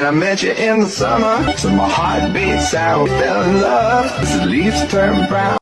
And I met you in the summer, so my heart beats out. Fell in love as the leaves turn brown.